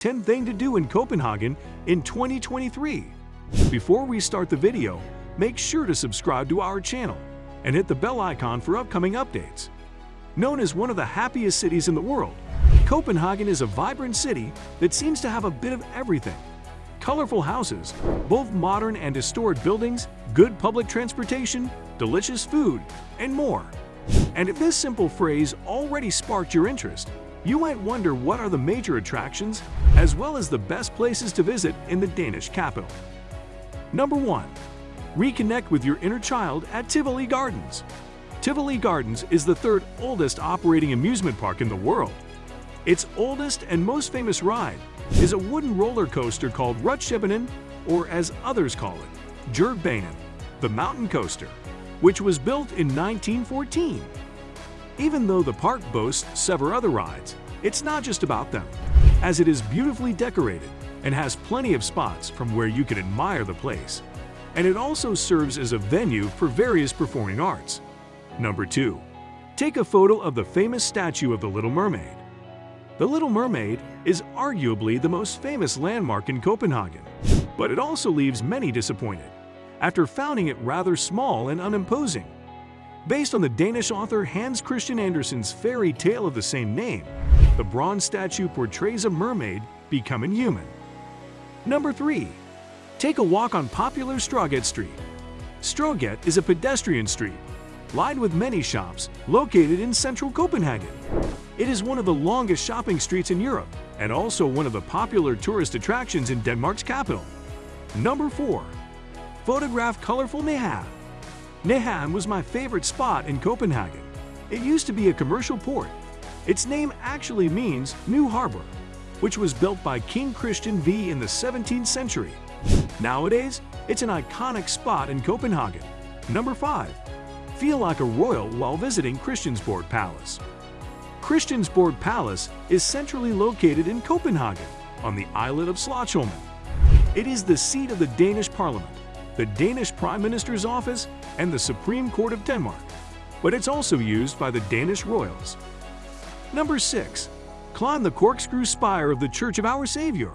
10 thing to do in Copenhagen in 2023. Before we start the video, make sure to subscribe to our channel and hit the bell icon for upcoming updates. Known as one of the happiest cities in the world, Copenhagen is a vibrant city that seems to have a bit of everything. Colorful houses, both modern and historic buildings, good public transportation, delicious food, and more. And if this simple phrase already sparked your interest, you might wonder what are the major attractions as well as the best places to visit in the Danish capital. Number 1. Reconnect with your inner child at Tivoli Gardens. Tivoli Gardens is the third oldest operating amusement park in the world. Its oldest and most famous ride is a wooden roller coaster called Rutsjebane, or as others call it, Bjergbanen, the mountain coaster, which was built in 1914. Even though the park boasts several other rides, it's not just about them, as it is beautifully decorated and has plenty of spots from where you can admire the place. And it also serves as a venue for various performing arts. Number 2. Take a photo of the famous statue of the Little Mermaid. The Little Mermaid is arguably the most famous landmark in Copenhagen, but it also leaves many disappointed, after finding it rather small and unimposing. Based on the Danish author Hans Christian Andersen's fairy tale of the same name, the bronze statue portrays a mermaid becoming human. Number 3. Take a walk on popular Strøget Street. Strøget is a pedestrian street, lined with many shops, located in central Copenhagen. It is one of the longest shopping streets in Europe and also one of the popular tourist attractions in Denmark's capital. Number 4. Photograph colorful Nyhavn. Nyhavn was my favorite spot in Copenhagen. It used to be a commercial port. Its name actually means New Harbor, which was built by King Christian V in the 17th century. Nowadays, it's an iconic spot in Copenhagen. Number 5. Feel like a royal while visiting Christiansborg Palace. Christiansborg Palace is centrally located in Copenhagen, on the islet of Slotsholmen. It is the seat of the Danish Parliament, the Danish Prime Minister's office, and the Supreme Court of Denmark, but it's also used by the Danish royals. Number 6. Climb the corkscrew spire of the Church of Our Savior.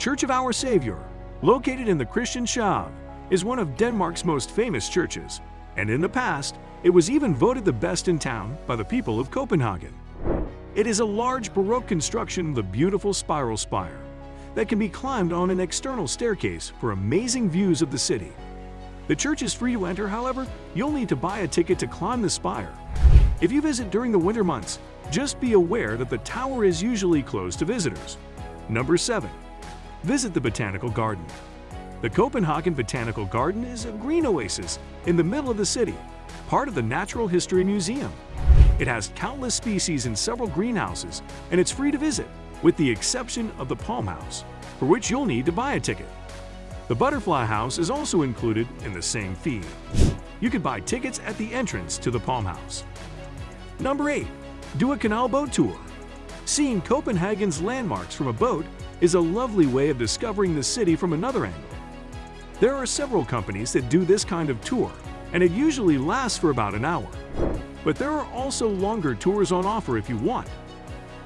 Church of Our Savior, located in the Christianshavn, is one of Denmark's most famous churches, and in the past, it was even voted the best in town by the people of Copenhagen. It is a large Baroque construction with a beautiful spiral spire that can be climbed on an external staircase for amazing views of the city. The church is free to enter, however, you'll need to buy a ticket to climb the spire. If you visit during the winter months, just be aware that the tower is usually closed to visitors. Number 7. Visit the Botanical Garden. The Copenhagen Botanical Garden is a green oasis in the middle of the city, part of the Natural History Museum. It has countless species in several greenhouses, and it's free to visit, with the exception of the Palm House, for which you'll need to buy a ticket. The Butterfly House is also included in the same fee. You can buy tickets at the entrance to the Palm House. Number 8. Do a canal boat tour. Seeing Copenhagen's landmarks from a boat is a lovely way of discovering the city from another angle. There are several companies that do this kind of tour, and it usually lasts for about an hour. But there are also longer tours on offer if you want.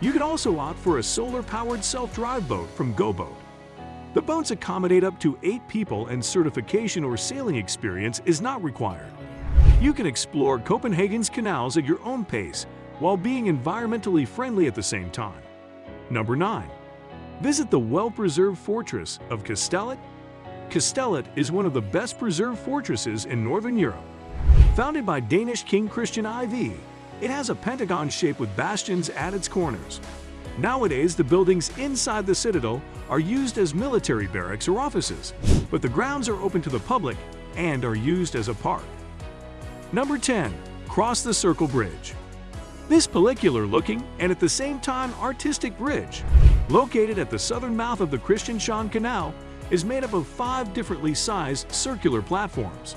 You can also opt for a solar-powered self-drive boat from GoBoat. The boats accommodate up to 8 people and certification or sailing experience is not required. You can explore Copenhagen's canals at your own pace while being environmentally friendly at the same time. Number 9. Visit the well-preserved fortress of Kastellet. Kastellet is one of the best preserved fortresses in Northern Europe. Founded by Danish King Christian IV, it has a pentagon shape with bastions at its corners. Nowadays, the buildings inside the citadel are used as military barracks or offices, but the grounds are open to the public and are used as a park. Number 10. Cross the Circle Bridge. This pellicular-looking and at the same time artistic bridge, located at the southern mouth of the Christianshavn Canal, is made up of five differently sized circular platforms.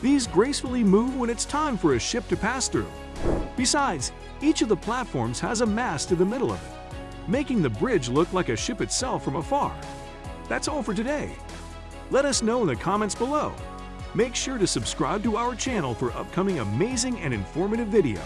These gracefully move when it's time for a ship to pass through. Besides, each of the platforms has a mast in the middle of it, making the bridge look like a ship itself from afar. That's all for today. Let us know in the comments below. Make sure to subscribe to our channel for upcoming amazing and informative video.